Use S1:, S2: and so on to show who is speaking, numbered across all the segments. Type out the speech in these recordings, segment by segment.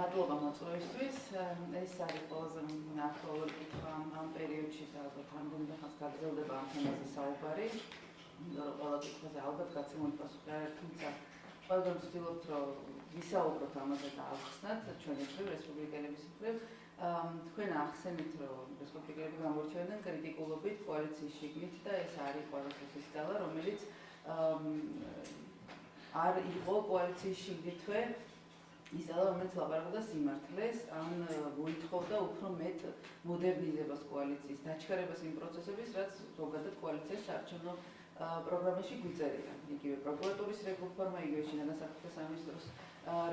S1: მადლობა მოწვევისთვის. ეს არის ყველაზე აქტუალური კითხვა ამ პერიოდში და ალბათ რამდენიმე ხანს გაგრძელდება ამ თემაზე საუბარი. იმიტომ რომ ყველა კითხვაზე ალბათ გაცემული პასუხი არ არის, თუმცა ყველგან ვცდილობთ რომ ვისაუბროთ ამაზე და ავხსნათ ჩვენი მხრივ რესპუბლიკელების მხრივ. თქვენ ახსენეთ რომ რესპუბლიკელები გამორჩევენ კრიტიკულობით კოალიციის შიგნით და ეს არის ყველასთვის ის ძალა რომელიც არ იყო კოალიციის შიგნითვე ის ძალა რომელიც ლაპარაკობდა სიმართლეს ან მოითხოვდა უფრო მეტ მოდერნიზებას კოალიციის დაჩქარებას იმ პროცესების რაც ზოგადად კოალიციას საარჩევნო პროგრამაში გვიწერია იგივე პროკურატურის რეფორმა იგივე შინაგან საქმეთა სამინისტროს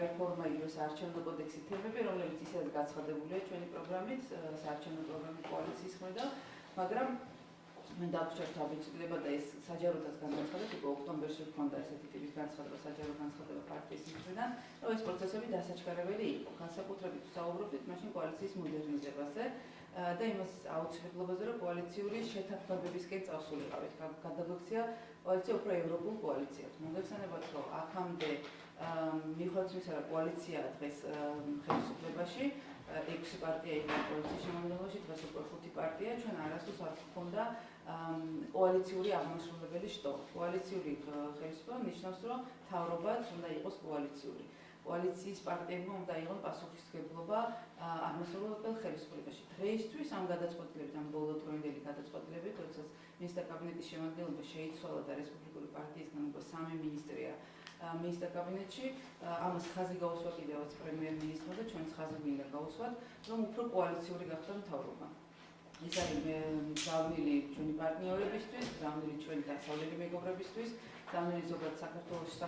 S1: რეფორმა იგივე საარჩევნო კოდექსი თემები რომლებიც ისედაც გაცხადებულია ჩვენი პროგრამით საარჩევნო პროგრამის კოალიციის მხრიდან მაგრამ მე დავწერთ აბიცილება და ეს საჯაროდაც განაცხადეთ, უკვე ოქტომბერში ქონდა ესეთი ტიპის განცხადება საჯარო განცხადება პარტიის მხრიდან, რომ ეს პროცესები დასაჩქარებელი იყო. განსაკუთრებით საუბრობთ მაშინ კოალიციის მოდერნიზებაზე და იმას აუცილებლობაზე, რომ კოალიციური შეთანხმებებისკენ წავსულიყავით. გადაგვექცია კოალიცია უფრო ევროპულ კოალიციად. მოგეხსენებათ, რომ აქამდე მიხედვით იმისა, რომ კოალიცია დღეს ხელისუფლებაში 6 პარტია იყო კოალიციის შემადგენლობაში, დღეს უკვე 5 პარტია, ჩვენ არასდროს არ გქონდა კოალიციური აღმასრულებელი შტო. კოალიციური ხელისუფლება ნიშნავს, რომ თავრობაც უნდა იყოს კოალიციური. კოალიციის პარტიებმა უნდა იყოს პასუხისმგებლობა აღმასრულებელ ხელისუფლებაში. დღეისთვის ამ გადაწყვეტილებით, ამ ბოლოდროინდელი გადაწყვეტილებით, როდესაც მინისტრ კაბინეტის შემადგენლობა შეიცვალა და რესპუბლიკური პარტიისგან უკვე სამი მინისტრია მინისტრ კაბინეტში, ამას ხაზი გაუსვა კიდევაც პრემიერ-მინისტრმა და ჩვენც ხაზი გვინდა გაუსვათ, რომ უფრო კოალიციური გახდა მთავრობა. ის არის გზავნილი ჩვენი პარტნიორებისთვის, გზავნილი ჩვენი დასავლელი მეგობრებისთვის, გზავნილი ზოგადად საქართველოს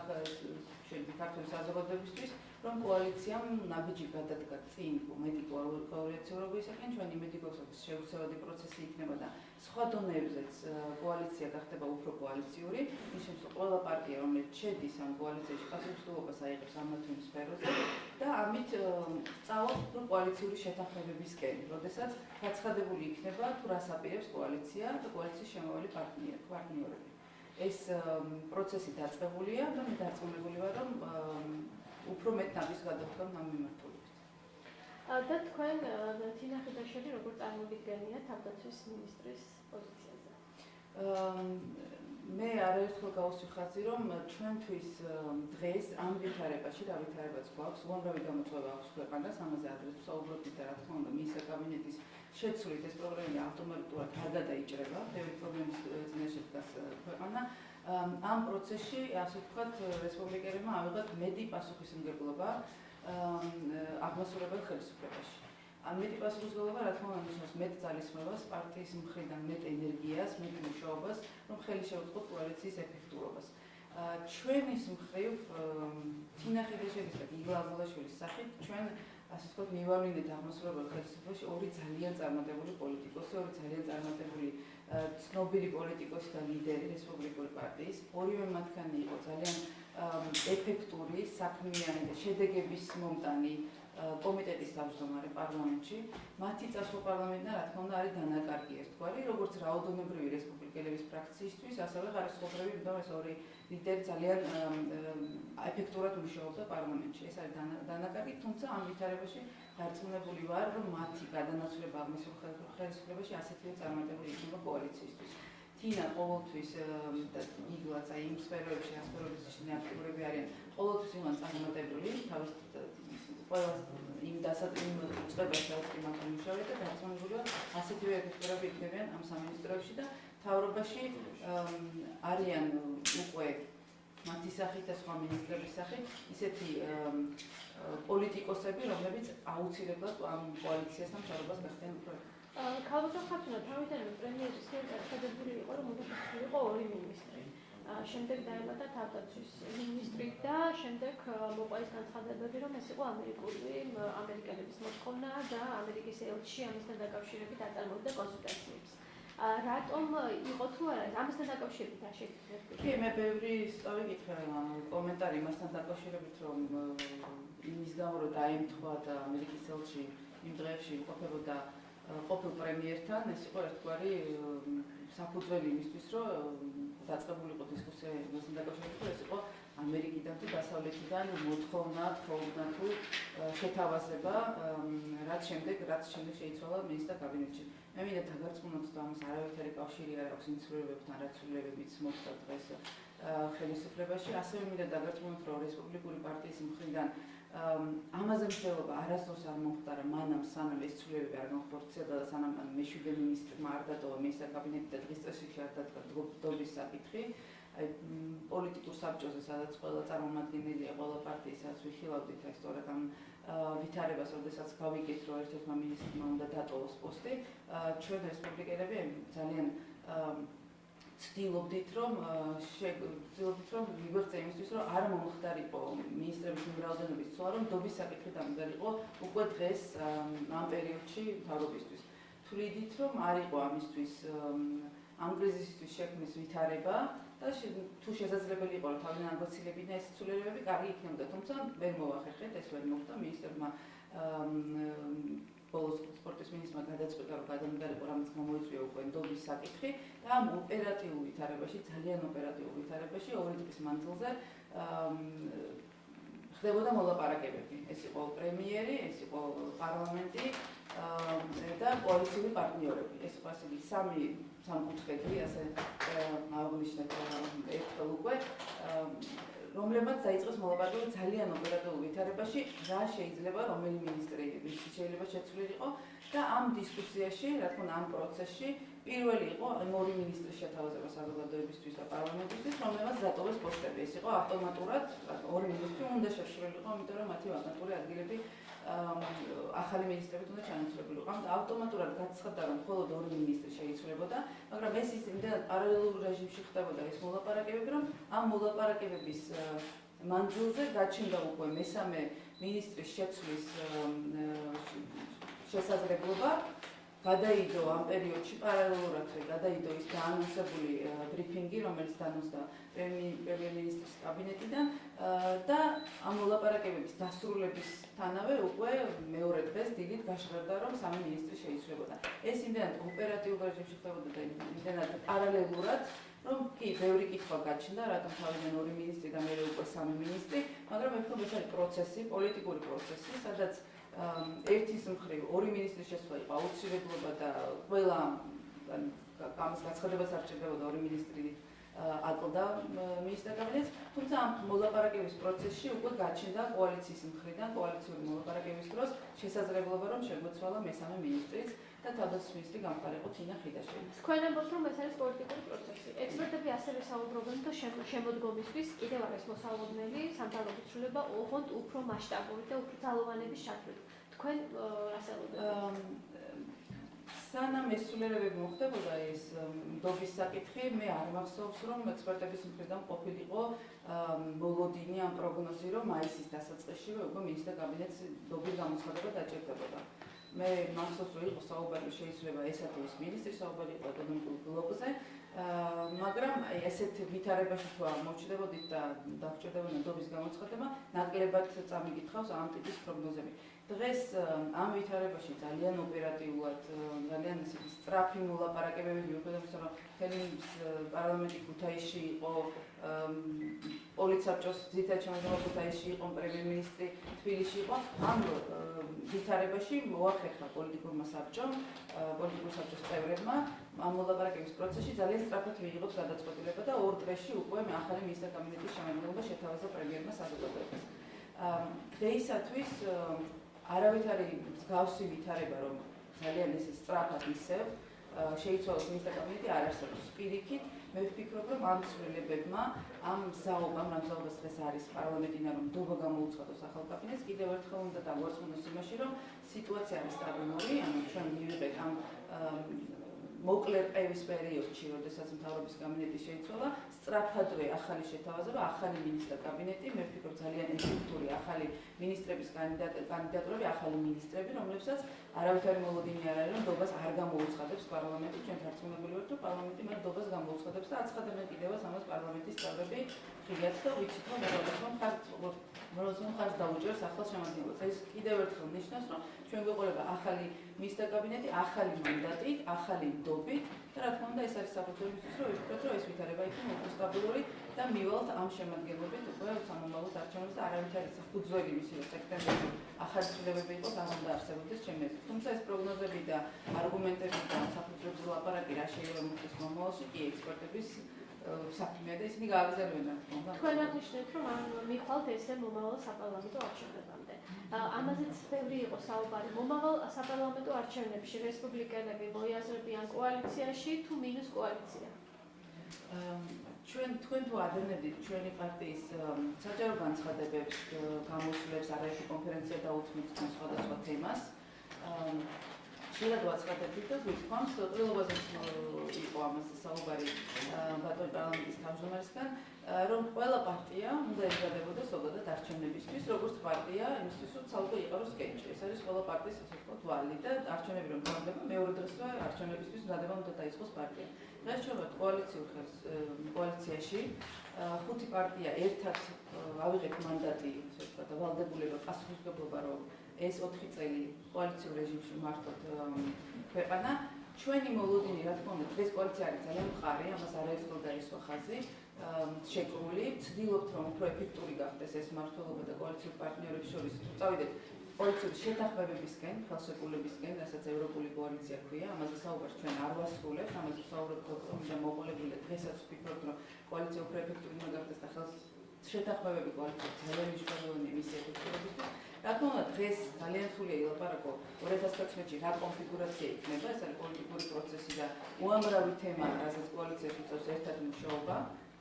S1: ქართული საზოგადოებისთვის, რომ კოალიციამ ნაბიჯი გადადგა წინ მეტი კოალიციურობისაკენ, ჩვენი მეტი გოსობის შეუცვლელი პროცესი იქნება და სხვა დონეებზეც კოალიცია გახდება უფრო კოალიციური, ის შემთხვევაში ყველა პარტია, რომელიც შედის ამ კოალიციაში, პასუხისმგებლობას აიღებს ამ თუ იმ სფეროზე და ამით წავალ უფრო კოალიციური შეთანხმებებისკენ, როდესაც გაცხადებული იქნება თუ რას აპირებს კოალიცია და კოალიციის შემავალი პარტნიორები. ეს პროცესი დაწყებულია და მე დარწმუნებული ვარ, რომ უფრო მეტ ნაბის გადავხდომ ამ მიმართულებით.
S2: და თქვენ თინახიდაშელი როგორ წარმოგიდგენიათ თავდაცვის მინისტრის პოზიციაზე?
S1: მე არაერთხელ გავუსვიხაზი, რომ ჩვენთვის დღეს ამ ვითარებაში, რა ვითარებაც გვაქვს, უამრავი გამოწვევა აქვს ქვეყანას, ამაზე ადრე ვსაუბრობთ და რა თქმა უნდა, მინისტრ კაბინეტის შეცვლით ეს პროგრამა ავტომატურად არ გადაიჭრება, ბევრი პრობლემის წინაშე დგას ქვეყანა. ამ პროცესში, ასე ვთქვათ, რესპუბლიკელებმა ავიღოთ მეტი პასუხისმგებლობა აღმასრულებელ ხელისუფლებაში. ამ მეტი პასუხისმგებლობა, რა თქმა უნდა, ნიშნავს მეტ ძალისხმევას პარტიის მხრიდან, მეტ ენერგიას, მეტ მუშაობას, რომ ხელი შეუწყოთ კოალიციის ეფექტურობას. ჩვენის მხრივ თინახიდაშევის და გიგლაბულაშვილის სახით ჩვენ ასე ვთქვათ, მივალინეთ აღმასრულებელ ხელისუფლებაში ორი ძალიან წარმატებული პოლიტიკოსი, ორი ძალიან წარმატებული ცნობილი პოლიტიკოსი და ლიდერი რესპუბლიკური პარტიის. ორივე მათგანი იყო ძალიან ეფექტური, საქმიანი და შედეგების მომტანი კომიტეტის თავმჯდომარე პარლამენტში. მათი წასვლა პარლამენტიდან, რა თქმა უნდა, არის დანაკარგი ერთგვარი, როგორც რაოდენობრივი რესპუბლიკელების ფრაქციისთვის, ასევე ხარისხობრივი, იმიტომ ეს ორი ლიდერი ძალიან ეფექტურად მუშაობდა პარლამენტში. ეს არის დანაკარგი, თუმცა ამ ვითარებაში დარწმუნებული ვარ, რომ მათი გადანაცვლება აღმოსავლეთ ხელისუფლებაში ასეთივე წარმატებული იქნება კოალიციისთვის. თინა ყოველთვის და იგლაც აი იმ სფეროებში ასპერობის აქტიურები არიან. ყოველთვის იმან წარმატებული, თავის ყველა იმ დასაწყიმ წვებას რაც იმათ მუშაობენ და დარწმუნებულია ასეთივე ეფექტურები იქნებიან ამ სამინისტროებში და თავრობაში არიან უკვე მათი სახით და სხვა მინისტრების სახით ისეთი პოლიტიკოსები, რომლებიც აუცილებლად ამ კოალიციასთან თავრობას გახდნენ უფრო
S2: ქალბატონ ხათუნა თავიდანვე პრემიერის მიერ გადადებული იყო რომ უნდა იყო ორი მინისტრი. შემდეგ დაემატა თავდაცვის მინისტრი და შემდეგ მოყვა ის განცხადებები რომ ეს იყო ამერიკული ამერიკელების მოთხოვნა და ამერიკის ელჩი ამისთან დაკავშირებით აწარმოებდა კონსულტაციებს. რატომ იყო თუ არა ამასთან დაკავშირებით არ შეგიძლიათ?
S1: კი, მე ბევრი სწორი გითხრა კომენტარი მასთან დაკავშირებით რომ იმის გამო რომ დაემთხვა და ამერიკის ელჩი იმ დღეებში იმყოფებოდა ყოფილ პრემიერთან, ეს იყო ერთგვარი საფუძველი იმისთვის, რომ დაწყებულიყო დისკუსია მასთან დაკავშირებით, ეს იყო ამერიკიდან თუ დასავლეთიდან მოთხოვნა, თხოვნა თუ შეთავაზება, რაც შემდეგ, რაც შემდეგ შეიცვალა მინისტრთა კაბინეტში. მე მინდა დაგარწმუნოთ და ამას არავითარი კავშირი არ აქვს ინცვლებებთან, რაც ცვლილებებიც მოხდა დღეს ხელისუფლებაში. ასევე მინდა დაგარწმუნოთ, რომ რესპუბლიკური პარტიის მხრიდან ამაზე მსჯელობა არასდროს არ მომხდარა მანამ სანამ ეს ცვლილებები არ განხორციელდა და სანამ მეშვიდე მინისტრმა არ დატოვა მინისტრთა კაბინეტი და დღის წესრიგში არ დადგა დობის საკითხი. აი პოლიტიკურ საბჭოზე სადაც ყველა წარმომადგენელია ყველა პარტიისას ვიხილავდით აი სწორედ ამ ვითარებას, როდესაც გავიგეთ, რომ ერთ-ერთმა მინისტრმა უნდა დატოვოს პოსტი, ჩვენ რესპუბლიკელები ძალიან ცდილობდით, რომ ცდილობდით, რომ ვიბრძე იმისთვის, რომ არ მომხდარიყო მინისტრების უმრავლესობის ცვლა, რომ დობის საკითხი დამდგარიყო უკვე დღეს ამ პერიოდში თავრობისთვის. თვლიდით, რომ არ იყო ამისთვის ამ კრიზისისთვის შექმნის ვითარება და თუ შესაძლებელი იყო რომ თავიდან აგოცილებინა ეს ცვლილებები, კარგი იქნებოდა, თუმცა ვერ მოახერხეთ, ეს ვერ მოხდა მინისტრმა ბოლოს სპორტის მინისტრმა გადაწყვიტა რომ გადამდგარიყო რამაც გამოიწვია უკვე ნდობის საკითხი და ამ ოპერატიულ ვითარებაში, ძალიან ოპერატიულ ვითარებაში ორი დღის მანძილზე ხდებოდა მოლაპარაკებები. ეს იყო პრემიერი, ეს იყო პარლამენტი და კოალიციური პარტნიორები. ეს ასე სამი სამკუთხედი, ასე აღნიშნეთ ერთხელ უკვე რომლებმაც დაიწყოს მოლაპარაკება ძალიან ოპერატიულ ვითარებაში, რა შეიძლება რომელი მინისტრი შეიძლება შეცვლილიყო და ამ დისკუსიაში, რა თქმა უნდა, ამ პროცესში პირველი იყო ორი მინისტრის შეთავაზება საზოგადოებისთვის და პარლამენტისთვის, რომლებმაც დატოვეს პოსტები. ეს იყო ავტომატურად ორი მინისტრი უნდა შეშლილიყო, იმიტომ რომ მათი ვაკანტური ადგილები ახალი მინისტრებით უნდა ჩანაცვლებულიყო. ამ ავტომატურად გაცხადდა, რომ მხოლოდ ორი მინისტრი შეიცვლებოდა, მაგრამ ეს ის იმდენ პარალელურ რეჟიმში ხდებოდა ეს მოლაპარაკებები, რომ ამ მოლაპარაკებების მანძილზე გაჩნდა უკვე მესამე მინისტრის შეცვლის შესაძლებლობა გადაიდო ამ პერიოდში პარალელურად გადაიდო ის დაანონსებული ბრიფინგი, რომელიც დაანონსდა პრემიერ-მინისტრის კაბინეტიდან და ამ მოლაპარაკებების დასრულებისთანავე უკვე მეორე დღეს დილით გაშრდა, რომ სამი მინისტრი შეიცვლებოდა. ეს იმდენად ოპერატიულ რეჟიმში ხდებოდა და იმდენად პარალელურად რომ კი, ბევრი კითხვა გაჩნდა, რატომ თავიდან ორი მინისტრი და მეორე უკვე სამი მინისტრი, მაგრამ ვფიქრობ, ეს არის პროცესი, პოლიტიკური პროცესი, სადაც ერთის მხრივ ორი მინისტრის შესვლა იყო აუცილებლობა და ყველა ამის გაცხადებაც არ ჭირდებოდა ორი მინისტრი აკლდა მინისტრთა კაბინეტს, თუმცა ამ მოლაპარაკების პროცესში უკვე გაჩნდა კოალიციის მხრიდან, კოალიციური მოლაპარაკების დროს შესაძლებლობა, რომ შეგვეცვალა მესამე მინისტრიც და თავდაცვის მინისტრი გამყარიყო თინა ხიდაშვილი.
S2: თქვენ ამბობთ, რომ ეს არის პოლიტიკური პროცესი. ექსპერტები ასევე საუბრობენ, რომ შემოდგომისთვის კიდევ არის მოსალოდნელი სამთავრობო ცვლილება ოღონდ უფრო მასშტაბური და უფრო ძალოვანების ჩათვლით. თქვენ ელოდებთ?
S1: სანამ ეს სულერებები მოხდებოდა ეს დობის საკითხი, მე არ მახსოვს, რომ ექსპერტების მხრიდან ყოფილიყო მოლოდინი ამ პროგნოზი, რომ მაისის დასაწყისშივე უკვე მინისტრთა კაბინეტს დობის გამოცხადება დაჭერდებოდა. მე მახსოვს, რომ იყო საუბარი შეიძლება ესა თუ ის მინისტრი საუბარი იყო ეკონომიკურ ბლოკზე, მაგრამ ესეთ ვითარებაში თუ აღმოჩნდებოდით და დაგჭირდებოდა დობის გამოცხადება, ნაკლებად წამიგითხავს ამ ტიპის პროგნოზები. დღეს ამ ვითარებაში ძალიან ოპერატიულად, ძალიან ისეთი სწრაფი მოლაპარაკებები იმისა, რომ თელი პარლამენტი ქუთაისში იყო, პოლიცაბჭოს ძირითადად შემოგვიყვება ქუთაისში იყო პრემიერ-მინისტრი, თბილისში იყო, ამ ვითარებაში მოახერხა პოლიტიკურმა საბჭომ, პოლიტიკურ საბჭოს წევრებმა ამ მოლაპარაკების პროცესში ძალიან სწრაფად მიიღოთ გადაწყვეტილება და ორ დღეში უკვე ახალი მინისტრთა კაბინეტის შემადგენლობა შეთავაზა პრემიერმა საზოგადოებას. დღეისათვის არავითარი მსგავსი ვითარება რომ ძალიან ეს სწრაფად ისევ შეიცვალოს მინისტრთა კაბინეტი არ არსებობს. პირიქით მე ვფიქრობ რომ ამ ცვლილებებმა ამ საუბამ ამ საუბას დღეს არის პარლამენტინა რომ დობა გამოუცხადოს ახალ კაბინეტს კიდევ ერთხელ უნდა დაგვარცხნოს იმაში რომ სიტუაცია არის სტაბილური ანუ ჩვენ მივიღეთ ამ მოკლე პევის პერიოდში, როდესაც მთავრობის კაბინეტი შეიცვალა, სწრაფადვე ახალი შეთავაზება, ახალი მინისტრთა კაბინეტი, მე ვფიქრობ ძალიან ეფექტური ახალი მინისტრების კანდიდატურები, ახალი მინისტრები, რომლებსაც არავითარი მოლოდინი არ არის, რომ დობას არ გამოუცხადებს პარლამენტი, ჩვენ თარწმუნებული ვართ, რომ პარლამენტი მათ დობას გამოუცხადებს და აცხადებენ კიდევაც ამას პარლამენტის წევრები, ხიათ და ვიცით, რომ მოგვიყვება ხართ როცა მხარს დაუჭერს ახალ შემადგენლობას. ეს კიდევ ერთხელ ნიშნავს, რომ ჩვენ გვეყოლება ახალი მისთა კაბინეტი, ახალი მანდატი, ახალი ნდობით და რა თქმა უნდა ეს არის საფუძველი იმისთვის, რომ ვიფიქროთ, რომ ეს ვითარება იქნება უფრო სტაბილური და მივალთ ამ შემადგენლობით უკვე სამომავლო არჩევნებს და არავითარ არის საფუძველი მისი რომ სექტემბერში ახალი ცვლილებები იყოს, არ უნდა არსებობდეს აზრით. თუმცა ეს პროგნოზები და არგუმენტები და საფუძვლებზე ლაპარაკი რა შეიძლება მოხდეს მომავალში კი ექსპერტების საქმეა და ისინი რა თქმა უნდა.
S2: თქვენ აღნიშნეთ, რომ არ მიხვალთ ესე მომავალ საპარლამენტო არჩევნებამდე. ამაზეც ბევრი იყო საუბარი. მომავალ საპარლამენტო არჩევნებში რესპუბლიკელები მოიაზრებიან კოალიციაში თუ მინუს კოალიცია?
S1: ჩვენ თქვენ თუ ადევნებდით ჩვენი პარტიის საჯარო განცხადებებს, გამოსვლებს, არაერთი კონფერენცია დაუთმით სხვადასხვა თემას. შეიძლება ვაცხადებდით და ვთქვამთ, ყველობაზე იყო ამაზე საუბარი ბატონ პარლამენტის თავმჯდომარესთან, რომ ყველა პარტია უნდა ემზადებოდეს ზოგადად არჩევნებისთვის, როგორც პარტია, იმისთვის, რომ ცალკე იყაროს სკეჩი. ეს არის ყველა პარტიის ასე ვთქვათ ვალი და არჩევნები რომ გაგდება, მეორე დღესვე არჩევნებისთვის მზადება უნდა დაიწყოს პარტია. დღეს ჩვენ ვართ კოალიციურ ხელს კოალიციაში, ხუთი პარტია ერთად ავიღეთ მანდატი, ასე ვთქვათ, ვალდებულება პასუხისმგებლობა რომ ეს 4 წელი კოალიციურ რეჟიმში მართოთ ქვეყანა. ჩვენი მოლოდინი რა თქმა უნდა დღეს კოალიცია არის ძალიან მყარი ამას არაერთხელ დაისვა ხაზი შეკრული ვცდილობთ რომ უფრო ეფექტური გახდეს ეს მართლობა და კოალიციური პარტნიორების შორის. წავიდეთ. კოალიციური შეთანხმებებისკენ ხელშეკრულებისკენ რასაც ევროპული კოალიცია ქვია ამაზე საუბარს ჩვენ არ ვასრულებთ ამაზე საუბრობთ რომ და მოყოლებული დღესაც ვფიქრობთ რომ კოალიცია უფრო ეფექტური უნდა გახდეს და ხელს შეთანხმებები კოალიცია ძალიან მნიშვნელოვანია მის ეფექტურობისთვის რა თქმა უნდა დღეს ძალიან რთულია ილაპარაკო 2016 წლში რა კონფიგურაცია იქნება ეს არის პოლიტიკური პროცესი და უამრავი თემა რასაც კოალიციას უწევს ერთად მუშაობა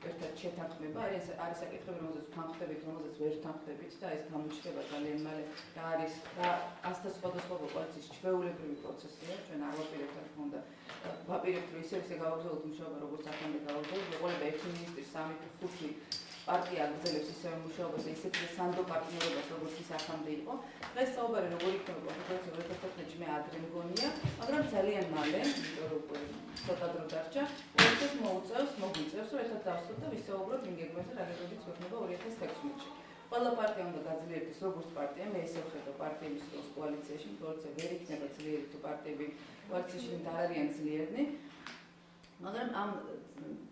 S1: ერთად შეთანხმება არის არის საკითხები რომელზეც თანხმდებით რომელზეც ვერ თანხმდებით და ეს გამოჩნდება ძალიან მალე. და არის და ასთა სხვადასხვა კოალიციის ჩვეულებრივი პროცესია ჩვენ არ ვაპირებთ რა თქმა უნდა ვაპირებთ რომ ისე ისე გავაგზავნოთ მუშაობა როგორც ახლა გავაგზავნოთ ეყოლება ერთი მინისტრი სამი ხუთი პარტია აგრძელებს ისევე მუშაობას და ისეთი სანდო პარტნიორობას როგორც ის ახამდე იყო. დღეს საუბარი როგორ იქნება კონფერენცია 2015-ში მე ადრე მგონია, მაგრამ ძალიან მალე, იმიტომ რომ ცოტა დრო დარჩა, ეს მოუწევს, მოგვიწევს, რომ ერთად დავსვათ და ვისაუბროთ იმ გეგმებზე, რა გეგმებით გვექნება 2016-ში. ყველა პარტია უნდა გაძლიერდეს როგორც პარტია, მე ესე ვხედავ პარტიების როლს კოალიციაში, კოალიცია ვერ იქნება ძლიერი თუ პარტიები კოალიციაში არ არიან ძლიერნი. მაგრამ ამ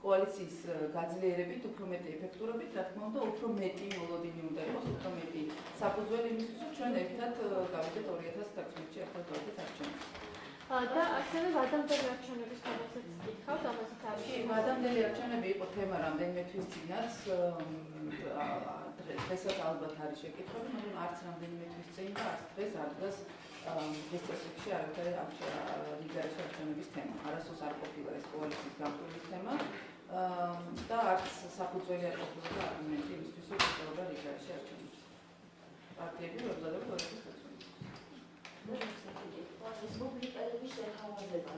S1: კოალიციის გაძლიერებით, უფრო მეტი ეფექტურობით, რა თქმა უნდა, უფრო მეტი მოლოდინი უნდა იყოს, უფრო მეტი საფუძველი იმისთვის, რომ ჩვენ ერთად გავიდეთ 2016-ში ერთად გავიდეთ არჩევნებს.
S2: და ასევე ვადამდელი არჩევნების თემასაც გითხავთ, ამასაც არის. კი,
S1: ვადამდელი არჩევნები იყო თემა რამდენიმე თვის წინაც. დღესაც ალბათ არის შეკითხვები, მაგრამ არც რამდენიმე თვის წინ და არც დღეს არ დგას დისკუსიაში არავითარი ლიგარის არჩევნების თემა. არასოს არ ყოფილა ეს კოალიციის გამყრობის თემა და არც საფუძველი არ ყოფილა არგუმენტი იმისთვის, რომ ეწეოდა ლიგარის არჩევნებს. პარტიები კოალიციის არჩევნებს.
S3: რესპუბლიკელების შეთავაზება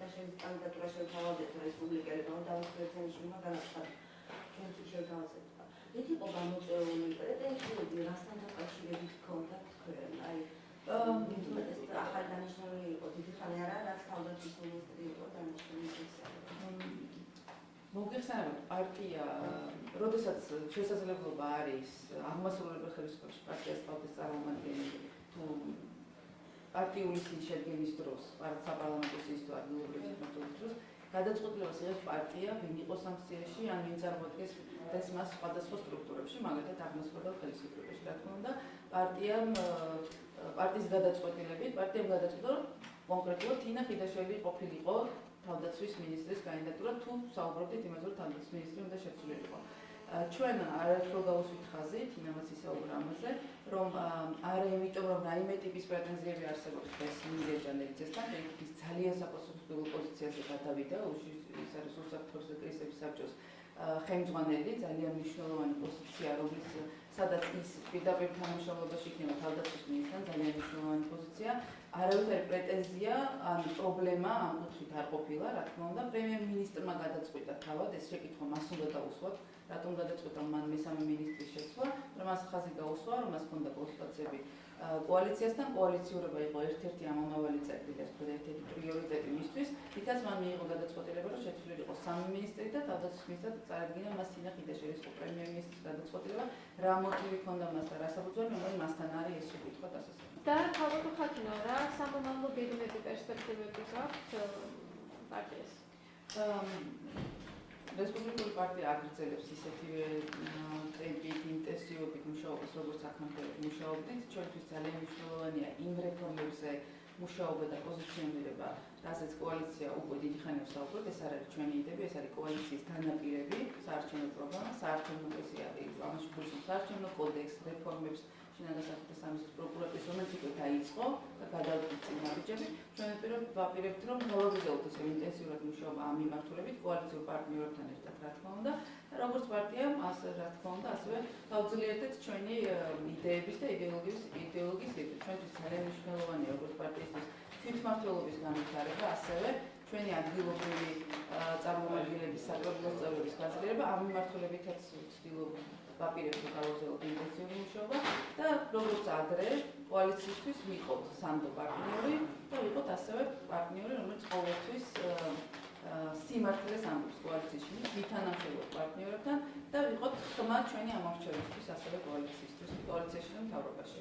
S3: და კანდიდატურა შეთავაზეთ რესპუბლიკელებმა და პრეზიდენტში უნდა განაცხადოს. ჩვენ შეთავაზეთ. ერთი ყო გამოწეული პრეტენზიები რასთან დაკავშირებით ქონდათ თქვენ? აი ეს ახალი დანიშნული იყო? დიდი ხანი არა რაც თავდაცვის მინისტრი იყო დანიშნული
S1: მოგეხსენებათ პარტია როდესაც შესაძლებლობა არის აღმასრულებელი ხელისუფლების პარტიას თავის წარმომადგენელი თუ პარტიული შედგენის დროს საპარლამენტო სისტემის ადგილობრივი მეთოდის დროს გადაწყვეტილებას იღებს პარტია ვინ იყოს ამ სიაში ან ვინ წარმოადგენს ეს მას სხვადასხვა სტრუქტურებში მაგალითად აღმასრულებელ ხელისუფლებაში რა თქმა უნდა პარტიამ პარტიის გადაწყვეტილებით პარტიამ გადაწყვეტა რომ კონკრეტულად თინა ხიდაშელი ყოფილიყო თავდაცვის მინისტრის კანდიდატურა თუ საუბრობდით იმაზე რომ თავდაცვის მინისტრი უნდა შეცვლილიყო. ჩვენ არაერთხელ გავუსვით ხაზი თინამაც ისაუბრა ამაზე რომ არა იმიტომ რომ რაიმე ტიპის პრეტენზიები არსებობს ეს მინიჭანეიცესთან ის ძალიან საპასუხისმგებლო პოზიციაზე გადავიდა ის არის უსაფრთხოების კრიზისების საბჭოს ხელმძღვანელი ძალიან მნიშვნელოვანი პოზიცია რომელიც სადაც ის პირდაპირ თანამშრომლობაში იქნება თავდაცვის მინისტრთან ძალიან მნიშვნელოვანი პოზიცია. არავითარი პრეტენზია ან პრობლემა ამ კუთხით არ ყოფილა, რა თქმა უნდა, პრემიერ-მინისტრმა გადაწყვიტა თავად ეს შეკითხვა მას უნდა დაუსვათ, რატომ გადაწყვიტა? მან მესამე მინისტრის შეცვლა, რომ მას ხაზი გაუსვა, რომ მას ჰქონდა კონსულტაციები კოალიციასთან კოალიციურობა იყო ერთ-ერთი ამომავალი ასე ვთქვათ, ერთ-ერთი პრიორიტეტი მისთვის. თითქოს მან მიიღო გადაწყვეტილება, რომ შეცვლილიყო სამი ministri და თავდაცვის ministrად წარადგინა მას სინა ხიდაშერის პრემიერ-მინისტრის გადაწყვეტილება, რა მოტივი ჰქონდა მას და რა საფუძველი, მაგრამ მასთან არის ეს შეკითხვა დასასრულებელი.
S2: და თავად ხათინო რა სამომავლო ბედნეთი პერსპექტივები გაქვთ პარტიას?
S1: რესპუბლიკური პარტია აგრძელებს ისეთივე ტემპით, ინტენსივობით მუშაობას, როგორც აქამდე მუშაობდით. ჩვენთვის ძალიან მნიშვნელოვანია იმ რეფორმებზე მუშაობა და პოზიციონირება, რასაც კოალიცია უკვე დიდი ხანია საუბრობ, ეს არ არის ჩვენი იდეები, ეს არის კოალიციის განაპირები, საარჩევნო პროგრამა, საარჩევნო პრესია, ამაში გულისხმობს საარჩევნო კოდექს, რეფორმებს, შინაგან საქმეთა სამისლის პროკურატურის რომელიც უკვე დაიწყო და გადავიდით წინა ბიჭები, ჩვენ ვაპირებთ რომ მოლოდინოთ ესე ინტენსიურად მუშაობა ამ მიმართულებით კოალიციურ პარტნიორებთან ერთად, რა თქმა უნდა, და როგორც პარტიამ, ასე რა თქმა უნდა, ასევე გავძლიერდეთ ჩვენი იდეების და იდეოლოგიის იდეოლოგიის იდეები. ჩვენთვის ძალიან მნიშვნელოვანია როგორც პარტიისთვის თვითმმართველობის განვითარება, ასევე ჩვენი ადგილობრივი წარმომადგენლების საკრებულოს წევრების გაძლიერება ამ მიმართულებითაც ვცდილობ ვაპირებთ გავაგზავნოთ ინტენსიური მუშაობა და როგორც ადრე კოალიციისთვის ვიყოთ სანდო პარტნიორი და ვიყოთ ასევე პარტნიორი, რომელიც ყოველთვის სიმართლეს ამბობს კოალიციაში, ვითანამშრომლობ პარტნიორებთან და ვიყოთ ხმა ჩვენი ამორჩევლისთვის ასევე კოალიციისთვის, კოალიციაში და მთავრობაში.